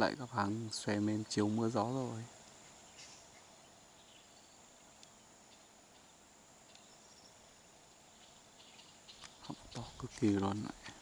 lại các hàng xòe mềm chiều mưa gió rồi họng to cực kỳ luôn này.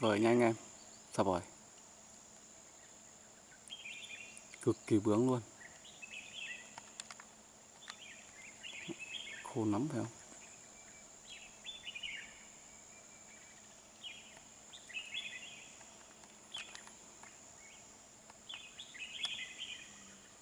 Tuyệt vời nha anh em. Sập bòi cực kỳ bướng luôn. Khô lắm phải không?